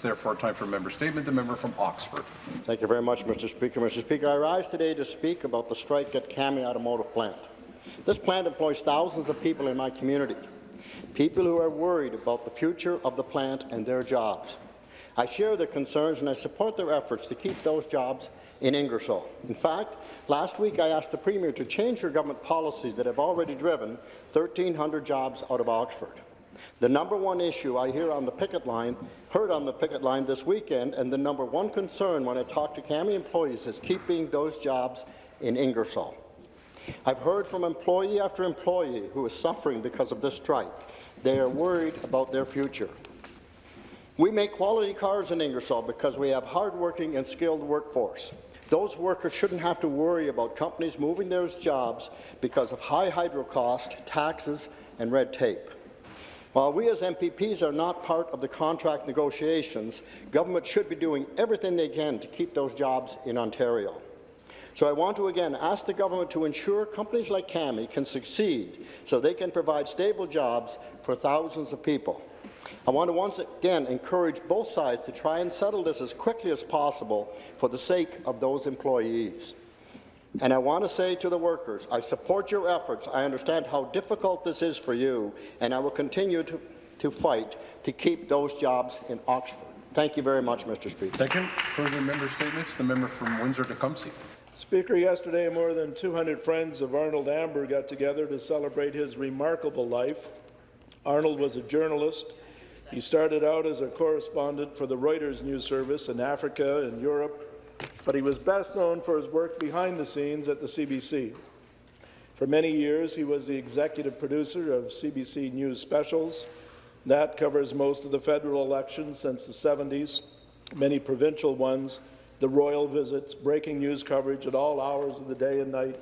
Therefore, time for a member statement. The member from Oxford. Thank you very much, Mr. Speaker. Mr. Speaker, I rise today to speak about the strike at CAMI Automotive Plant. This plant employs thousands of people in my community, people who are worried about the future of the plant and their jobs. I share their concerns and I support their efforts to keep those jobs in Ingersoll. In fact, last week I asked the Premier to change her government policies that have already driven 1,300 jobs out of Oxford. The number one issue I hear on the picket line, heard on the picket line this weekend, and the number one concern when I talk to CAMI employees is keeping those jobs in Ingersoll. I've heard from employee after employee who is suffering because of this strike. They are worried about their future. We make quality cars in Ingersoll because we have hardworking and skilled workforce. Those workers shouldn't have to worry about companies moving their jobs because of high hydro cost, taxes, and red tape. While we as MPPs are not part of the contract negotiations, government should be doing everything they can to keep those jobs in Ontario. So I want to again ask the government to ensure companies like CAMI can succeed so they can provide stable jobs for thousands of people. I want to once again encourage both sides to try and settle this as quickly as possible for the sake of those employees. And I want to say to the workers, I support your efforts. I understand how difficult this is for you, and I will continue to, to fight to keep those jobs in Oxford. Thank you very much, Mr. Speaker. Thank you. Further member statements. The member from Windsor-Tecumseh. Speaker, yesterday more than 200 friends of Arnold Amber got together to celebrate his remarkable life. Arnold was a journalist. He started out as a correspondent for the Reuters news service in Africa and Europe but he was best known for his work behind the scenes at the CBC. For many years, he was the executive producer of CBC News Specials. That covers most of the federal elections since the 70s, many provincial ones, the royal visits, breaking news coverage at all hours of the day and night.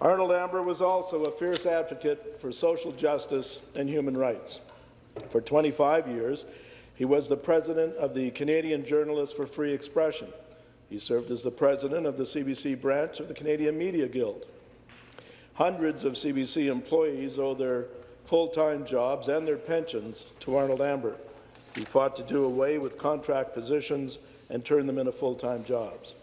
Arnold Amber was also a fierce advocate for social justice and human rights. For 25 years, he was the president of the Canadian Journalists for Free Expression, he served as the president of the CBC branch of the Canadian Media Guild. Hundreds of CBC employees owe their full-time jobs and their pensions to Arnold Amber. He fought to do away with contract positions and turn them into full-time jobs.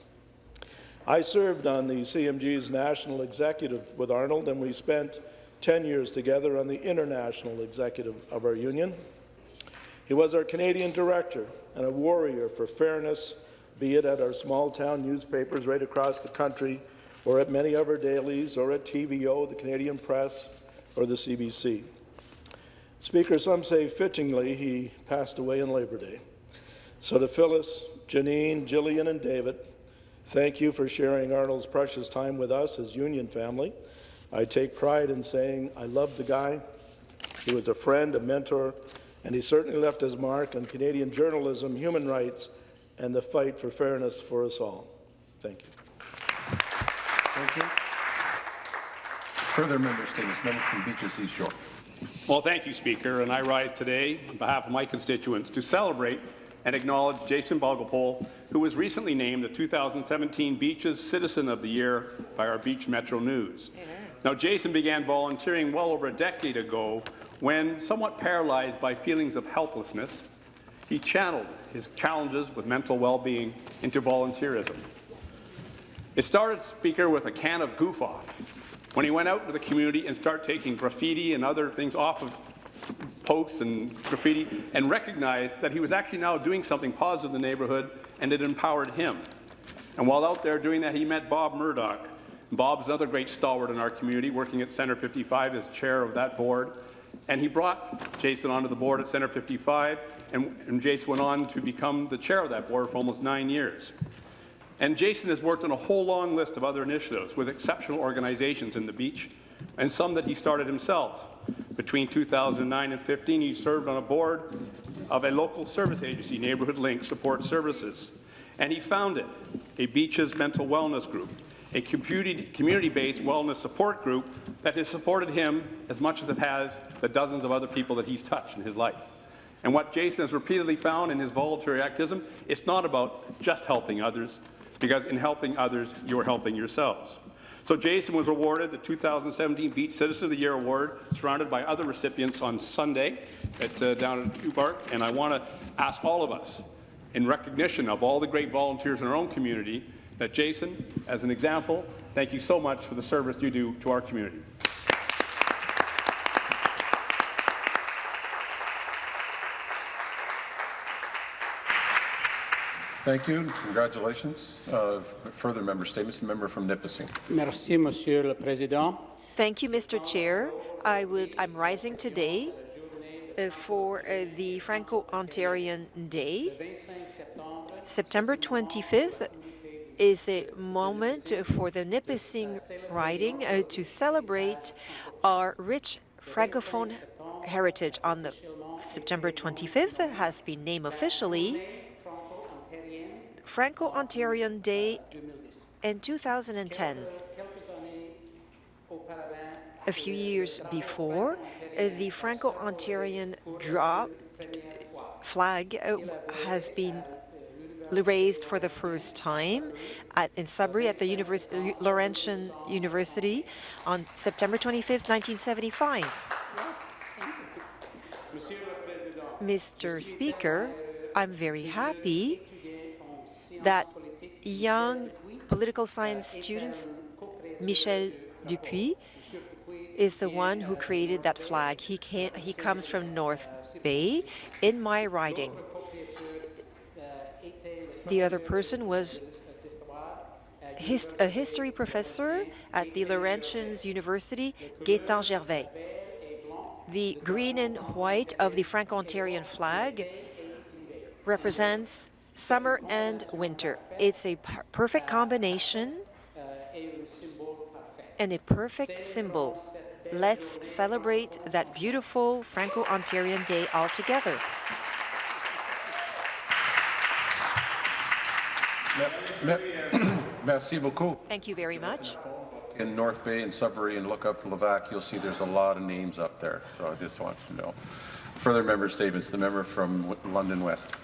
I served on the CMG's national executive with Arnold, and we spent 10 years together on the international executive of our union. He was our Canadian director and a warrior for fairness be it at our small-town newspapers right across the country, or at many of our dailies, or at TVO, the Canadian Press, or the CBC. Speaker, some say fittingly he passed away in Labor Day. So to Phyllis, Janine, Jillian, and David, thank you for sharing Arnold's precious time with us as Union family. I take pride in saying I love the guy. He was a friend, a mentor, and he certainly left his mark on Canadian journalism, human rights, and the fight for fairness for us all. Thank you. Thank you. Further member statements. Member from Beaches East York. Well, thank you, Speaker, and I rise today on behalf of my constituents to celebrate and acknowledge Jason Bogopole, who was recently named the 2017 Beaches Citizen of the Year by our Beach Metro News. Now, Jason began volunteering well over a decade ago when, somewhat paralyzed by feelings of helplessness, he channeled his challenges with mental well-being into volunteerism. It started, Speaker, with a can of goof off. When he went out to the community and started taking graffiti and other things off of posts and graffiti and recognized that he was actually now doing something positive in the neighbourhood and it empowered him. And while out there doing that, he met Bob Murdoch. Bob's another great stalwart in our community, working at Centre 55 as chair of that board. And he brought Jason onto the board at Centre 55, and, and Jason went on to become the chair of that board for almost nine years. And Jason has worked on a whole long list of other initiatives with exceptional organizations in the beach, and some that he started himself. Between 2009 and 15, he served on a board of a local service agency, Neighborhood Link Support Services, and he founded a beaches mental wellness group, a community-based wellness support group that has supported him as much as it has the dozens of other people that he's touched in his life. And what Jason has repeatedly found in his voluntary activism, it's not about just helping others, because in helping others, you're helping yourselves. So Jason was awarded the 2017 Beach Citizen of the Year Award, surrounded by other recipients on Sunday at, uh, down at Ubark, and I want to ask all of us, in recognition of all the great volunteers in our own community, that Jason, as an example, thank you so much for the service you do to our community. Thank you. Congratulations. Uh, Further member statements, the member from Nipissing. Merci, Monsieur le Président. Thank you, Mr. Chair. I would, I'm rising today uh, for uh, the Franco-Ontarian Day. September 25th is a moment for the Nipissing riding uh, to celebrate our rich Francophone heritage. On the September 25th has been named officially Franco-Ontarian Day in 2010. A few years before, uh, the Franco-Ontarian drop flag uh, has been raised for the first time at, in Sudbury at the Univers Laurentian University on September 25, 1975. Mr. Speaker, I'm very happy that young political science students, Michel Dupuis, is the one who created that flag. He, came, he comes from North Bay in my riding. The other person was his, a history professor at the Laurentians University, Gaétan Gervais. The green and white of the Franco-Ontarian flag represents summer and winter. It's a perfect combination and a perfect symbol. Let's celebrate that beautiful Franco-Ontarian Day all together. Merci beaucoup. Thank you very much. In North Bay and Sudbury and look up Levac, you'll see there's a lot of names up there. So I just want to know. Further member statements, the member from London West.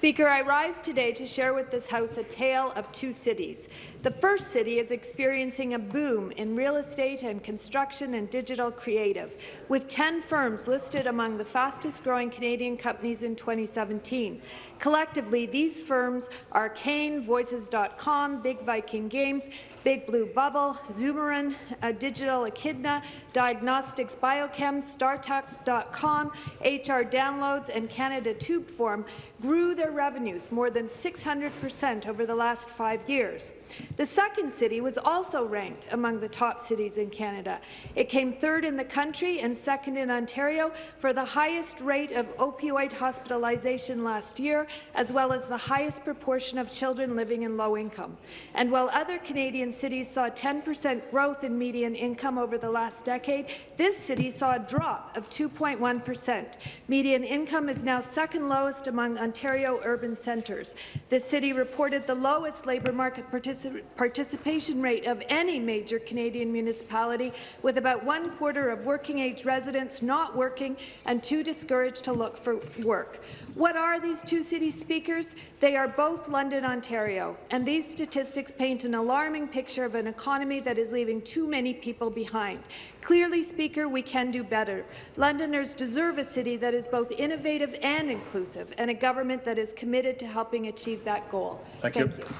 Speaker, I rise today to share with this House a tale of two cities. The first city is experiencing a boom in real estate and construction and digital creative, with 10 firms listed among the fastest-growing Canadian companies in 2017. Collectively, these firms are Kane, Voices.com, Big Viking Games, Big Blue Bubble, Zomaron, uh, Digital Echidna, Diagnostics Biochem, StarTech.com, HR Downloads, and Canada Tubeform grew their revenues more than 600 percent over the last five years. The second city was also ranked among the top cities in Canada. It came third in the country and second in Ontario for the highest rate of opioid hospitalization last year, as well as the highest proportion of children living in low income. And while other Canadian cities saw 10 percent growth in median income over the last decade, this city saw a drop of 2.1 percent. Median income is now second lowest among Ontario urban centres. The city reported the lowest labour market participation participation rate of any major Canadian municipality, with about one quarter of working-age residents not working and too discouraged to look for work. What are these two city speakers? They are both London, Ontario, and these statistics paint an alarming picture of an economy that is leaving too many people behind. Clearly, Speaker, we can do better. Londoners deserve a city that is both innovative and inclusive, and a government that is committed to helping achieve that goal. Thank, Thank you. you.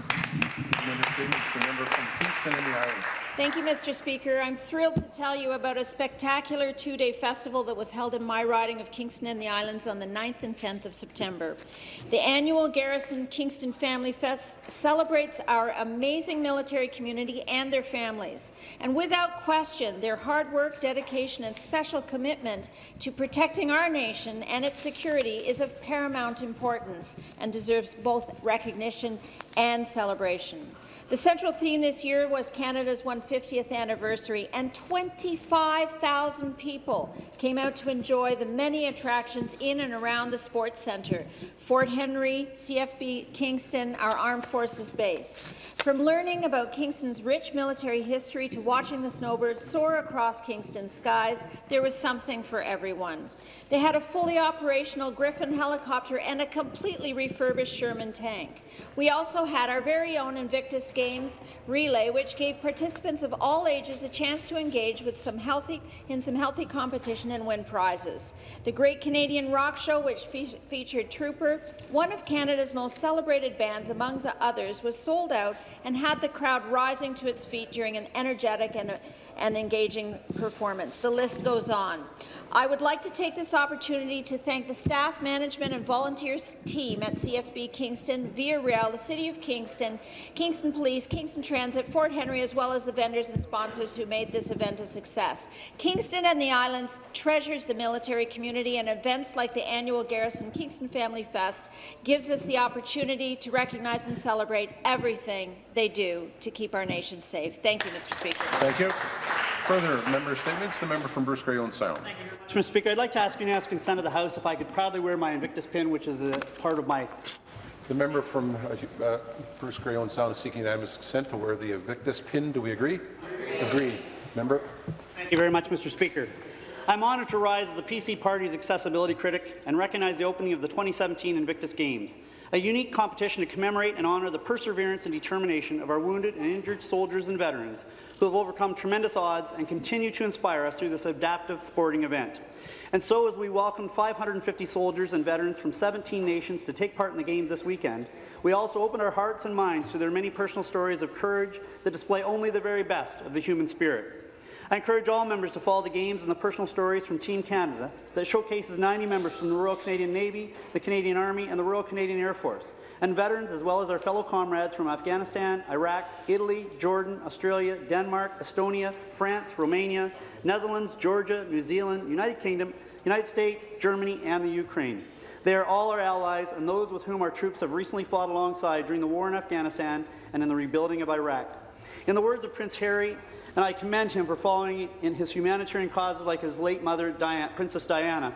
Thank you, Mr. Speaker. I'm thrilled to tell you about a spectacular two-day festival that was held in my riding of Kingston and the Islands on the 9th and 10th of September. The annual Garrison Kingston Family Fest celebrates our amazing military community and their families. And without question, their hard work, dedication, and special commitment to protecting our nation and its security is of paramount importance and deserves both recognition and celebration. The central theme this year was Canada's 150th anniversary, and 25,000 people came out to enjoy the many attractions in and around the Sports Centre, Fort Henry, CFB Kingston, our Armed Forces Base. From learning about Kingston's rich military history to watching the snowbirds soar across Kingston's skies, there was something for everyone. They had a fully operational Griffon helicopter and a completely refurbished Sherman tank. We also had our very own Invictus Games relay, which gave participants of all ages a chance to engage with some healthy, in some healthy competition and win prizes. The Great Canadian Rock Show, which fe featured Trooper, one of Canada's most celebrated bands among the others, was sold out and had the crowd rising to its feet during an energetic and, and engaging performance. The list goes on. I would like to take this opportunity to thank the staff, management and volunteers team at CFB Kingston, Via Rail, the City of Kingston, Kingston Police, Kingston Transit, Fort Henry, as well as the vendors and sponsors who made this event a success. Kingston and the Islands treasures the military community, and events like the annual Garrison Kingston Family Fest gives us the opportunity to recognize and celebrate everything they do to keep our nation safe. Thank you, Mr. Speaker. Thank you. Further member statements, the member from Bruce Grey Owen Sound. Mr. Speaker, I'd like to ask unanimous consent of the House if I could proudly wear my Invictus pin, which is a part of my The member from uh, uh, Bruce Grey Owen Sound is seeking unanimous consent to wear the Invictus pin. Do we agree? Agree. Member? Thank you very much, Mr. Speaker. I'm honoured to rise as the PC Party's accessibility critic and recognize the opening of the 2017 Invictus Games, a unique competition to commemorate and honour the perseverance and determination of our wounded and injured soldiers and veterans who have overcome tremendous odds and continue to inspire us through this adaptive sporting event. And so, as we welcome 550 soldiers and veterans from 17 nations to take part in the Games this weekend, we also open our hearts and minds to their many personal stories of courage that display only the very best of the human spirit. I encourage all members to follow the games and the personal stories from Team Canada that showcases 90 members from the Royal Canadian Navy, the Canadian Army, and the Royal Canadian Air Force, and veterans as well as our fellow comrades from Afghanistan, Iraq, Italy, Jordan, Australia, Denmark, Estonia, France, Romania, Netherlands, Georgia, New Zealand, United Kingdom, United States, Germany, and the Ukraine. They are all our allies and those with whom our troops have recently fought alongside during the war in Afghanistan and in the rebuilding of Iraq. In the words of Prince Harry, and I commend him for following in his humanitarian causes like his late mother, Diana, Princess Diana.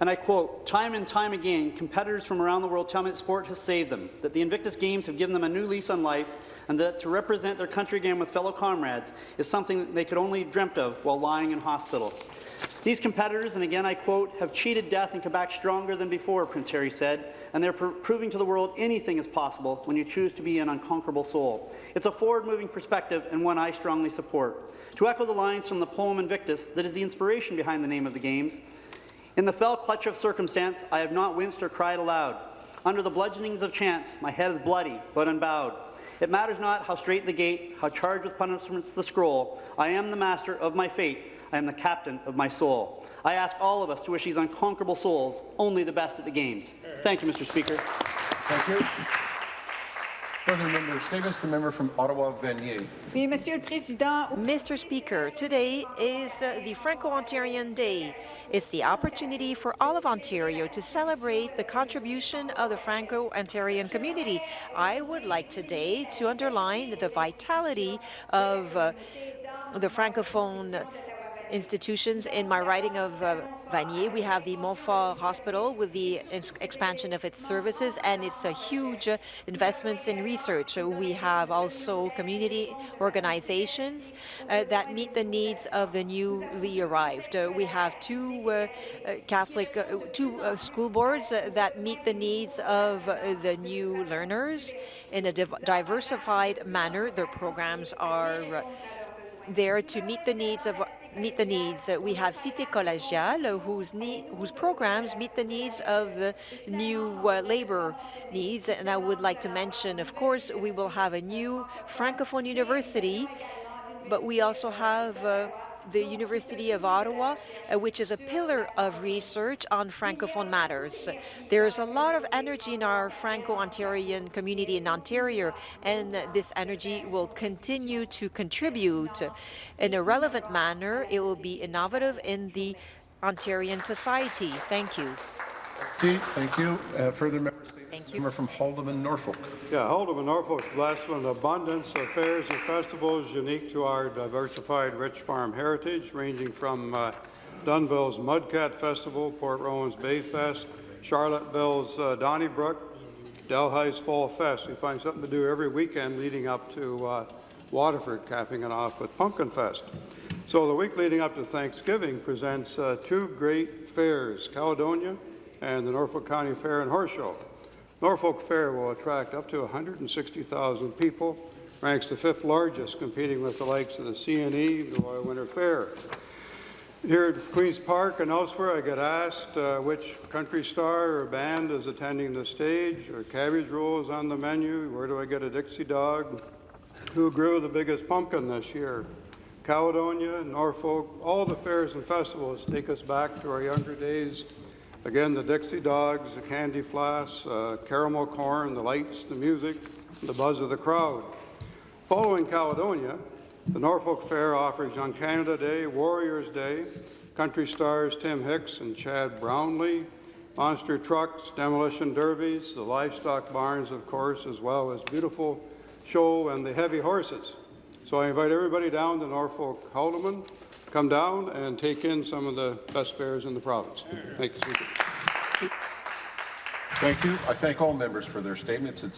And I quote, time and time again, competitors from around the world tell me that sport has saved them, that the Invictus Games have given them a new lease on life, and that to represent their country again with fellow comrades is something that they could only dreamt of while lying in hospital. These competitors, and again I quote, have cheated death and come back stronger than before, Prince Harry said, and they're pr proving to the world anything is possible when you choose to be an unconquerable soul. It's a forward-moving perspective and one I strongly support. To echo the lines from the poem Invictus that is the inspiration behind the name of the Games, in the fell clutch of circumstance, I have not winced or cried aloud. Under the bludgeonings of chance, my head is bloody but unbowed. It matters not how straight the gate, how charged with punishments the scroll. I am the master of my fate. I am the captain of my soul. I ask all of us to wish these unconquerable souls only the best at the Games. Thank you, Mr. Speaker. Thank you. Further member statements, the member from Ottawa, Vanier. Oui, Monsieur le Président. Mr. Speaker, today is uh, the Franco-Ontarian Day. It's the opportunity for all of Ontario to celebrate the contribution of the Franco-Ontarian community. I would like today to underline the vitality of uh, the Francophone institutions. In my writing of uh, Vanier, we have the Montfort Hospital with the expansion of its services and its uh, huge uh, investments in research. We have also community organizations uh, that meet the needs of the newly arrived. Uh, we have two uh, Catholic, two school boards that meet the needs of the new learners in a diversified manner. Their programs are there to meet the needs of meet the needs. We have Cité Collégiale, whose, whose programs meet the needs of the new uh, labor needs. And I would like to mention, of course, we will have a new Francophone university, but we also have uh, the University of Ottawa, uh, which is a pillar of research on Francophone matters. There's a lot of energy in our Franco-Ontarian community in Ontario, and this energy will continue to contribute in a relevant manner. It will be innovative in the Ontarian society. Thank you. Thank you. Uh, further members? Thank you. Member from Haldimand, Norfolk. Yeah, Haldimand, Norfolk is blessed with an abundance of fairs and festivals unique to our diversified rich farm heritage, ranging from uh, Dunnville's Mudcat Festival, Port Rowan's Bay Fest, Charlotteville's uh, Donnybrook, Delhi's Fall Fest. We find something to do every weekend leading up to uh, Waterford, capping it off with Pumpkin Fest. So the week leading up to Thanksgiving presents uh, two great fairs, Caledonia and the Norfolk County Fair and Horse Show. Norfolk Fair will attract up to 160,000 people, ranks the fifth largest, competing with the likes of the CNE, the Royal Winter Fair. Here at Queen's Park and elsewhere, I get asked uh, which country star or band is attending the stage, or cabbage rolls on the menu, where do I get a Dixie dog, who grew the biggest pumpkin this year. Caledonia, Norfolk, all the fairs and festivals take us back to our younger days. Again, the Dixie Dogs, the Candy Floss, uh, caramel corn, the lights, the music, the buzz of the crowd. Following Caledonia, the Norfolk Fair offers on Canada Day, Warriors Day, country stars Tim Hicks and Chad Brownlee, monster trucks, demolition derbies, the livestock barns, of course, as well as beautiful show and the heavy horses. So I invite everybody down to Norfolk Haldimand, come down and take in some of the best fairs in the province. Thank you. Thank you. I thank all members for their statements. It's